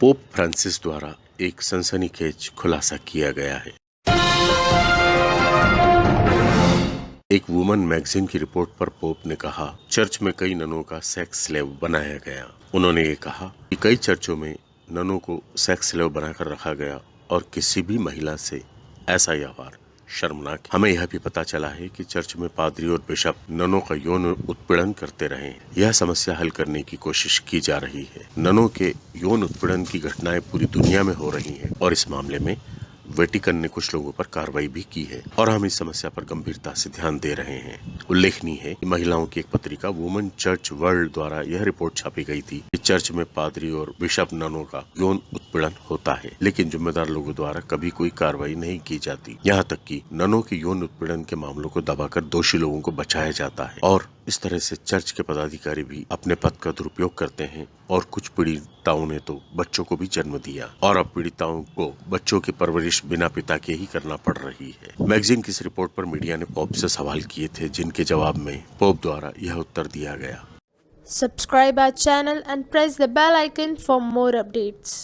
Pope Francis द्वारा एक सनसनीखेज खुलासा किया गया है। एक वुमन मैगजीन की रिपोर्ट पर पोप ने कहा, चर्च में कई ननों का सेक्स स्लेव बनाया गया। उन्होंने ये कहा कि कई चर्चों में ननों को सेक्स स्लेव बनाकर रखा गया और किसी भी महिला से ऐसा व्यवहार शर्मनाक हमें यह भी पता चला है कि चर्च में पादरी और बिशप ननों का यौन उत्पीड़न करते रहे। यह समस्या हल करने की कोशिश की जा रही है। ननों के यौन उत्पीड़न की घटनाएँ पूरी दुनिया में हो रही हैं और इस मामले में वेटिकन ने कुछ लोगों पर कार्रवाई भी की है और हम इस समस्या पर गंभीरता से ध्यान दे रहे हैं। उल्लेखनीय है कि महिलाओं की एक पत्रिका वुमेन चर्च वर्ल्ड द्वारा यह रिपोर्ट छापी गई थी कि चर्च में पादरी और बिशप ननों का यौन उत्पीड़न होता है, लेकिन जिम्मेदार लोगों द्वारा कभी कोई कार्रवाई नहीं की जाती। यहाँ तक कि ननों के यौन उत्पीड़न के मामलों को दबाकर दोषी लोगों को बचाया जाता है और इस तरह से चर्च के पदाधिकारी भी अपने पद का दुरुपयोग करते हैं और कुछ पीड़िताओं ने तो बच्चों को भी जन्म दिया और अब पीड़िताओं को बच्चों की परवरिश बिना पिता के ही करना पड़ रही है। मैगजीन की इस रिपोर्ट पर मीडिया ने पोप से सवाल किए थे, जिनके के जवाब में पोप द्वारा यह उत्तर दिया गया। Subscribe our channel and press the bell icon for more updates